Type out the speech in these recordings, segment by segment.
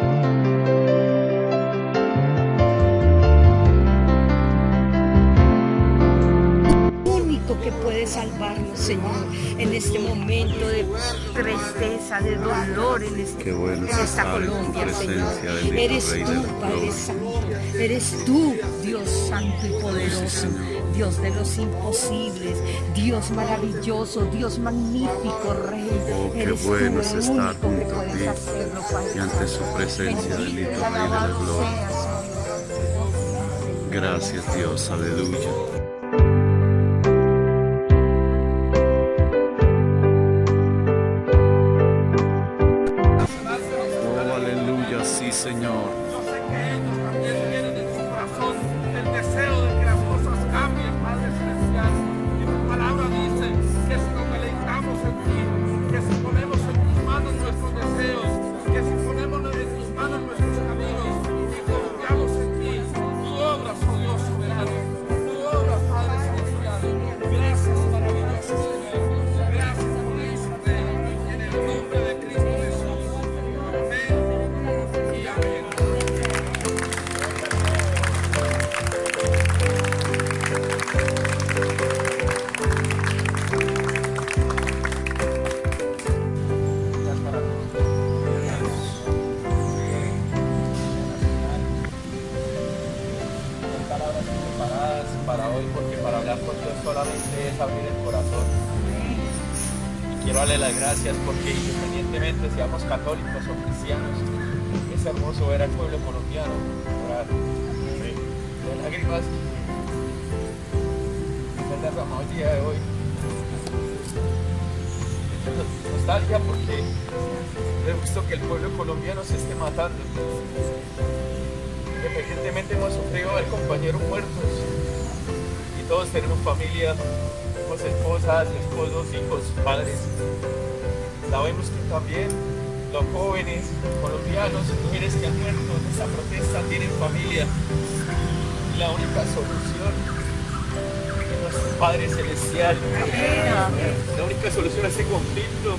Música Momento de tristeza, de dolor en, este, en esta Colombia, Señor. Eres tú, Padre Santo, eres tú, Dios Santo y poderoso. Dios de los imposibles, Dios maravilloso, Dios magnífico, Rey. Oh, qué bueno es estar junto a ti y ante su presencia, bendito Rey de la gloria. Gracias Dios, aleluya. palabras preparadas para hoy, porque para hablar con Dios solamente es abrir el corazón. Y quiero darle las gracias porque independientemente seamos católicos o cristianos, es hermoso ver al pueblo colombiano orar. De lágrimas, de la mayoría de hoy. Nostalgia porque he visto que el pueblo colombiano se esté matando. Recientemente hemos sufrido ver compañeros muertos y todos tenemos familia, tenemos esposas, esposos, hijos, padres. Sabemos que también los jóvenes colombianos, mujeres que han muerto en esta protesta tienen familia. Y la única solución es nuestro Padre Celestial. La única solución a ese conflicto.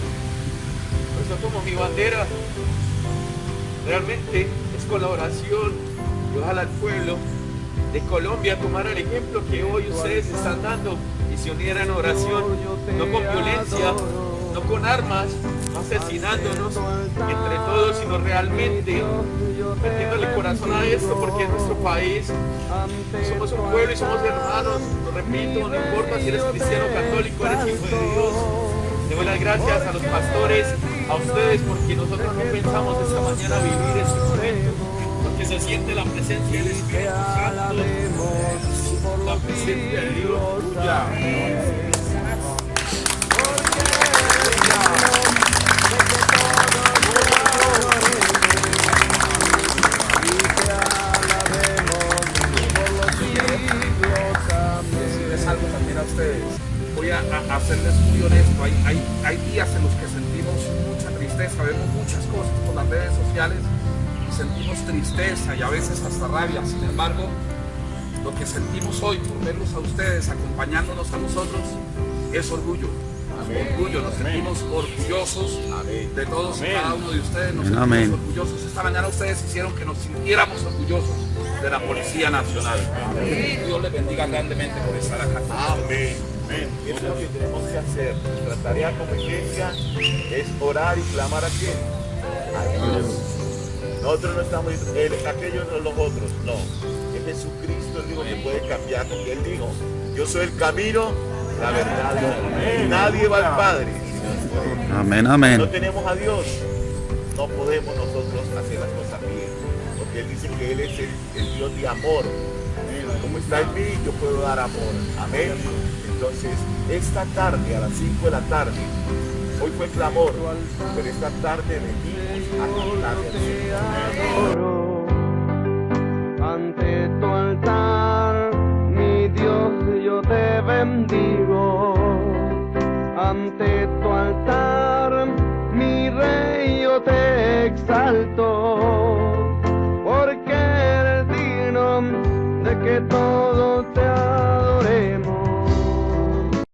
Por eso como mi bandera realmente es colaboración Colombia tomara el ejemplo que hoy ustedes están dando y se unieran en oración, no con violencia, no con armas, no asesinándonos entre todos, sino realmente metiéndole corazón a esto, porque en nuestro país somos un pueblo y somos hermanos, lo repito, no importa si eres cristiano católico, eres hijo de Dios. Doy las gracias a los pastores, a ustedes, porque nosotros no pensamos esta mañana vivir este momento se siente la presencia del Espíritu Santo, la presencia de Dios. algo también a. Voy a, hacerles muy honesto. Hay, hay, hay días en los que sentimos mucha tristeza, vemos muchas cosas por las redes sociales sentimos tristeza y a veces hasta rabia. Sin embargo, lo que sentimos hoy por verlos a ustedes acompañándonos a nosotros es orgullo. Orgullo, nos sentimos orgullosos de todos y cada uno de ustedes. Nos sentimos orgullosos. Esta mañana ustedes hicieron que nos sintiéramos orgullosos de la Policía Nacional. Dios les bendiga grandemente por estar acá. Amén. Eso es lo que tenemos que hacer. Nuestra tarea como iglesia es orar y clamar a quién? A Dios. Nosotros no estamos, él, aquellos no los otros, no. Es Jesucristo el único que puede cambiar, porque Él dijo, yo soy el camino, la verdad, y nadie va al Padre. Amén, amén. No tenemos a Dios, no podemos nosotros hacer las cosas bien, porque Él dice que Él es el, Dios de amor. Como está en mí, yo puedo dar amor. Amén. Entonces, esta tarde, a las 5 de la tarde, hoy fue clamor, pero esta tarde venimos ante tu altar, mi Dios, yo te bendigo. Ante tu altar, mi rey, yo te exalto.